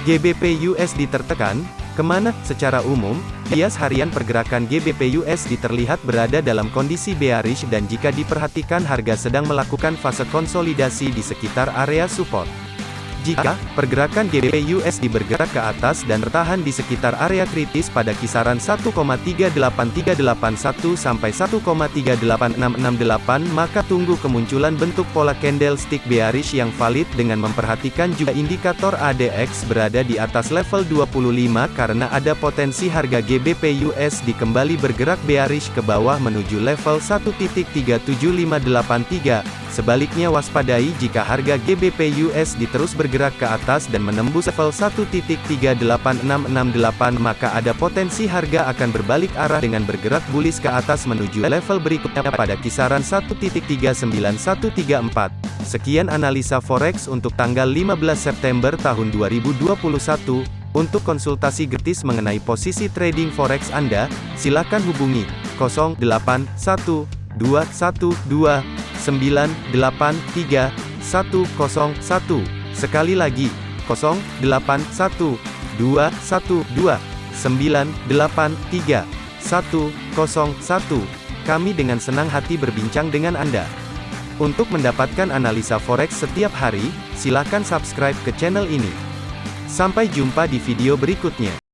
GBP USD tertekan, ke mana? Secara umum, bias harian pergerakan GBP USD terlihat berada dalam kondisi bearish dan jika diperhatikan harga sedang melakukan fase konsolidasi di sekitar area support. Jika pergerakan GBP USD bergerak ke atas dan bertahan di sekitar area kritis pada kisaran 1,38381 sampai 1,38668 maka tunggu kemunculan bentuk pola candlestick bearish yang valid dengan memperhatikan juga indikator ADX berada di atas level 25 karena ada potensi harga GBP USD kembali bergerak bearish ke bawah menuju level 1.37583 Sebaliknya waspadai jika harga GBP USD terus bergerak ke atas dan menembus level 1.38668 maka ada potensi harga akan berbalik arah dengan bergerak bullish ke atas menuju level berikutnya pada kisaran 1.39134. Sekian analisa forex untuk tanggal 15 September tahun 2021. Untuk konsultasi gratis mengenai posisi trading forex Anda, silakan hubungi 081212 983 101. Sekali lagi, 081 212 983 101. Kami dengan senang hati berbincang dengan Anda. Untuk mendapatkan analisa forex setiap hari, silakan subscribe ke channel ini. Sampai jumpa di video berikutnya.